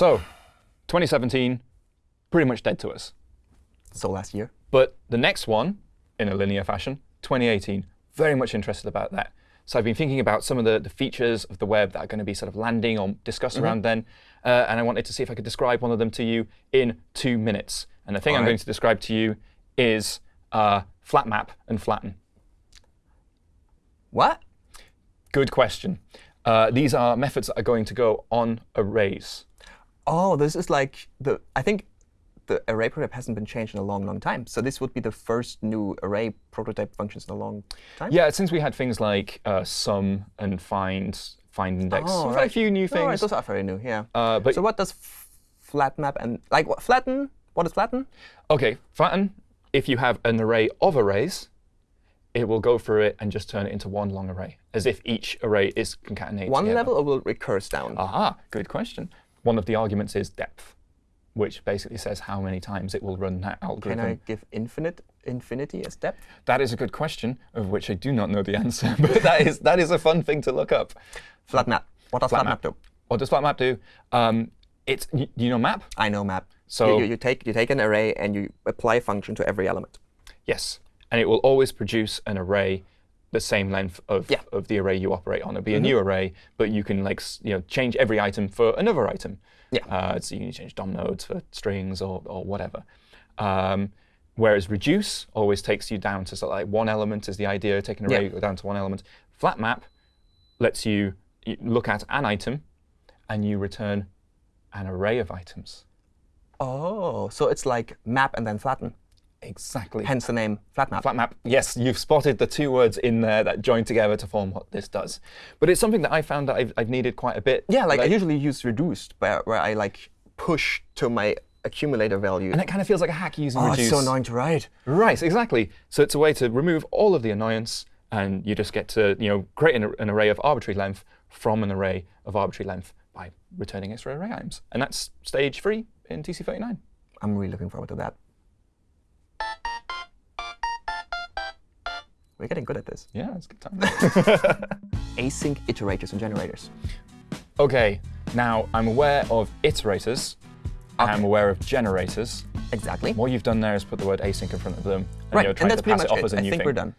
So 2017, pretty much dead to us. So last year. But the next one, in a linear fashion, 2018, very much interested about that. So I've been thinking about some of the, the features of the web that are going to be sort of landing or discussed Mm-hmm. around then. Uh, and I wanted to see if I could describe one of them to you in two minutes. And the thing I'm All right. going to describe to you is uh, flat map and flatten. What? Good question. Uh, these are methods that are going to go on arrays. Oh, this is like the. I think the array prototype hasn't been changed in a long, long time. So this would be the first new array prototype functions in a long time. Yeah, since we had things like uh, some and find, find index, Oh, we've a few new All right, things. those are very new. Yeah. Uh, but so what does flat map and like what flatten? What is flatten? OK, flatten, if you have an array of arrays, it will go through it and just turn it into one long array, as if each array is concatenated One together. level or will it recurse down? Aha, good question. One of the arguments is depth, which basically says how many times it will run that algorithm. Can. I give infinite infinity as depth? That is a good question, of which I do not know the answer. but that is, that is a fun thing to look up. Flat map. What does flat, map do? What does flat map do? Um, it's, y- you know map? I know map. So- you, you, you take you take an array and you apply a function to every element. Yes. And it will always produce an array the same length of, Yeah. of the array you operate on. It'll be a new array, but you can like you know change every item for another item. Yeah. Uh, so you can change DOM nodes for strings or, or whatever. Um, whereas reduce always takes you down to sort of like one element is the idea, take an array go down to one element. Flat map lets you look at an item and you return an array of items. Oh, so it's like map and then flatten. Exactly. Hence the name flat map. Flat map, yes, you've spotted the two words in there that join together to form what this does. But it's something that I found that I've, I've needed quite a bit. Yeah, like, I usually use reduced, where, where I like push to my accumulator value. and it kind of feels like a hack using oh, reduce. it's so annoying to write. Right, exactly. So it's a way to remove all of the annoyance, and you just get to you know create an, an array of arbitrary length from an array of arbitrary length by returning extra array items. And that's stage three in TC39. I'm really looking forward to that. We're getting good at this. Yeah, it's a good time. Async iterators and generators. OK, now I'm aware of iterators. and I'm aware of generators. Exactly. What you've done there is put the word async in front of them, and right, you're and trying that's to pass it off as a I new think thing. we're done.